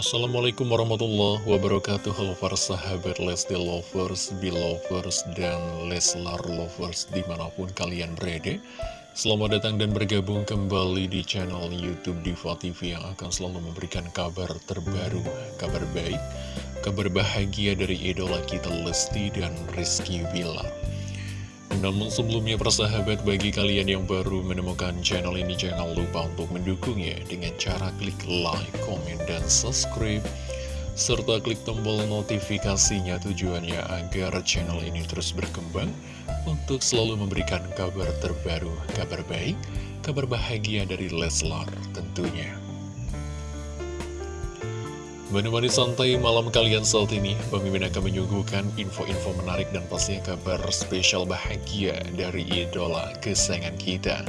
Assalamualaikum warahmatullahi wabarakatuh. Halo para sahabat Lesti Lovers, Belovers, dan Leslar Lovers di mana pun kalian berada. Selamat datang dan bergabung kembali di channel Youtube Diva TV yang akan selalu memberikan kabar terbaru, kabar baik, kabar bahagia dari idola kita Lesti dan Rizky Villar namun sebelumnya persahabat bagi kalian yang baru menemukan channel ini jangan lupa untuk mendukungnya dengan cara klik like, comment, dan subscribe serta klik tombol notifikasinya tujuannya agar channel ini terus berkembang untuk selalu memberikan kabar terbaru, kabar baik, kabar bahagia dari Leslar tentunya. Menemani santai malam kalian saat ini, Mimin akan menyuguhkan info-info menarik dan pastinya kabar spesial bahagia dari idola kesayangan kita.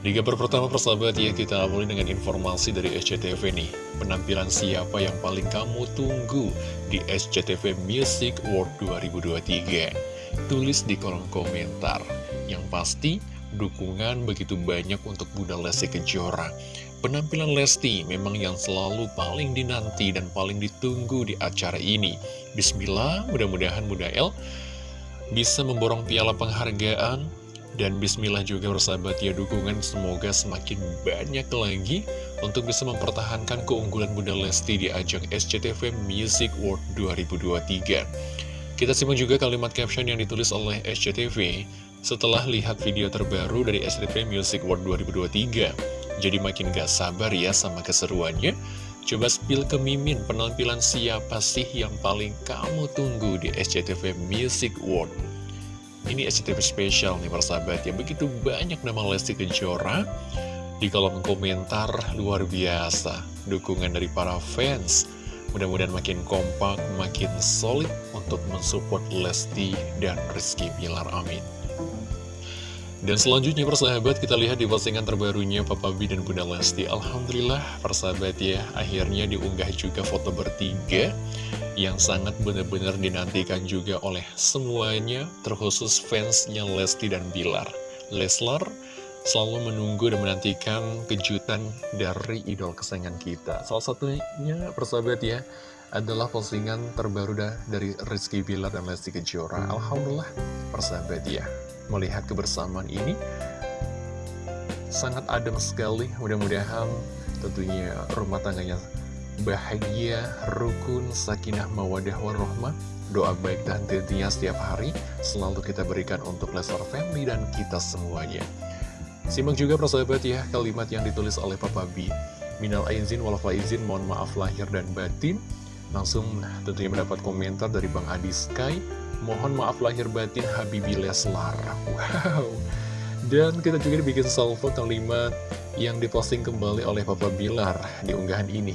Di kabar pertama persahabat ya, kita awali dengan informasi dari SCTV nih. Penampilan siapa yang paling kamu tunggu di SCTV Music World 2023? Tulis di kolom komentar. Yang pasti, dukungan begitu banyak untuk Bunda Lesti Kejora. Penampilan Lesti memang yang selalu paling dinanti dan paling ditunggu di acara ini. Bismillah, mudah-mudahan Bunda El bisa memborong piala penghargaan dan bismillah juga bersahabat ya dukungan semoga semakin banyak lagi untuk bisa mempertahankan keunggulan Bunda Lesti di ajang SCTV Music World 2023. Kita simak juga kalimat caption yang ditulis oleh SCTV setelah lihat video terbaru dari SCTV Music World 2023. Jadi makin gak sabar ya sama keseruannya. Coba spill ke Mimin penampilan siapa sih yang paling kamu tunggu di SCTV Music World. Ini SCTV spesial nih persahabat ya. Begitu banyak nama Lesti Kejora di kolom komentar luar biasa. Dukungan dari para fans. Mudah-mudahan makin kompak, makin solid untuk mensupport Lesti dan Rizky Bilar. Amin. Dan selanjutnya persahabat kita lihat di postingan terbarunya Papa B dan Bunda Lesti. Alhamdulillah persahabat ya akhirnya diunggah juga foto bertiga Yang sangat benar-benar dinantikan juga oleh semuanya terkhusus fansnya Lesti dan Bilar. Leslar selalu menunggu dan menantikan kejutan dari idol kesayangan kita. Salah satunya persahabat ya adalah postingan terbaru dari Rizky Bilar dan Lesti Kejora. Alhamdulillah persahabat ya melihat kebersamaan ini sangat adem sekali. Mudah-mudahan tentunya rumah tangganya bahagia, rukun, sakinah, mawadah, warahmah. Doa baik dan tentunya setiap hari selalu kita berikan untuk Leslar Family dan kita semuanya. Simak juga persahabat ya kalimat yang ditulis oleh Papa B. Minal aizin wal faizin, mohon maaf lahir dan batin. Langsung tentunya mendapat komentar dari Bang Adi Sky. Mohon maaf lahir batin Habibi Leslar. Wow. Dan kita juga dibikin salvo kalimat yang diposting kembali oleh Papa Bilar di unggahan ini.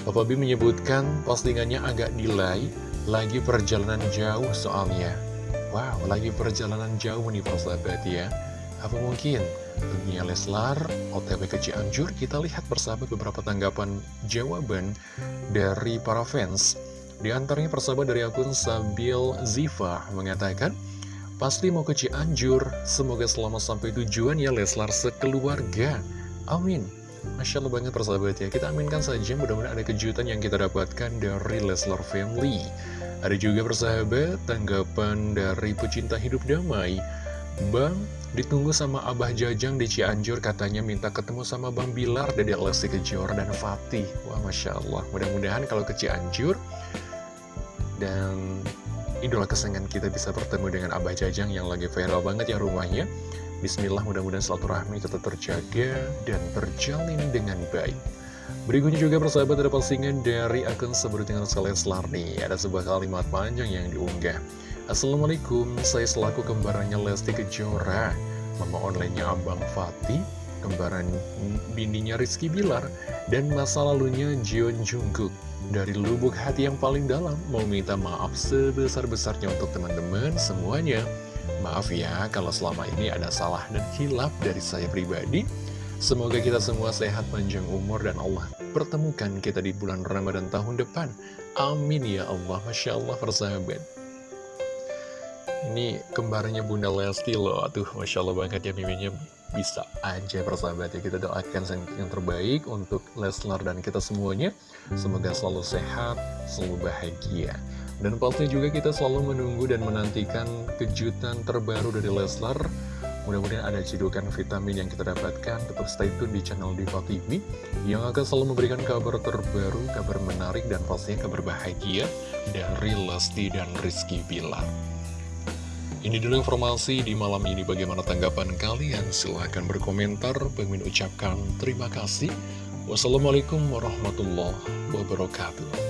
Papa B menyebutkan postingannya agak delay Lagi perjalanan jauh soalnya. Wow, lagi perjalanan jauh nih persahabat ya. Apa mungkin? Dunia Leslar, OTW ke Cianjur Kita lihat bersama beberapa tanggapan jawaban dari para fans di antaranya persahabat dari akun Sabil Ziva mengatakan, Pasti mau ke Cianjur, semoga selamat sampai tujuan ya Leslar sekeluarga. Amin. Masya Allah banget persahabat ya, kita aminkan saja mudah-mudahan ada kejutan yang kita dapatkan dari Leslar Family. Ada juga persahabat tanggapan dari pecinta hidup damai. Bang, ditunggu sama Abah Jajang di Cianjur katanya minta ketemu sama Bang Bilar, Dede Lesti Kejora, dan Fatih. Wah Masya Allah, mudah-mudahan kalau ke Cianjur dan idola kesenangan kita bisa bertemu dengan Abah Jajang yang lagi viral banget ya rumahnya. Bismillah mudah-mudahan rahmi tetap terjaga dan terjalin dengan baik. Berikutnya juga persahabat ada postingan dari akun sebutin sekalian nih. Ada sebuah kalimat panjang yang diunggah. Assalamualaikum, saya selaku kembarannya Lesti Kejora, mama onlinenya Abang Fatih, kembaran bininya Rizky Bilar, dan masa lalunya Jion Jungkook. Dari lubuk hati yang paling dalam, mau minta maaf sebesar-besarnya untuk teman-teman semuanya. Maaf ya kalau selama ini ada salah dan hilap dari saya pribadi. Semoga kita semua sehat panjang umur dan Allah pertemukan kita di bulan Ramadan tahun depan. Amin ya Allah, Masya Allah persahabat. Ini kembarnya Bunda Lesti loh, aduh Masya Allah banget ya miminya bisa aja persahabat ya. Kita doakan yang terbaik untuk Leslar dan kita semuanya. Semoga selalu sehat selalu bahagia. Dan pasti juga kita selalu menunggu dan menantikan kejutan terbaru dari Leslar. Mudah-mudahan ada cedukan vitamin yang kita dapatkan. Tetap stay tune di channel Diva TV yang akan selalu memberikan kabar terbaru kabar menarik dan pastinya kabar bahagia dari Lesti dan Rizky Bilar ini dulu informasi di malam ini bagaimana tanggapan kalian? Silahkan berkomentar. Pengen ucapkan terima kasih. Wassalamualaikum warahmatullahi wabarakatuh.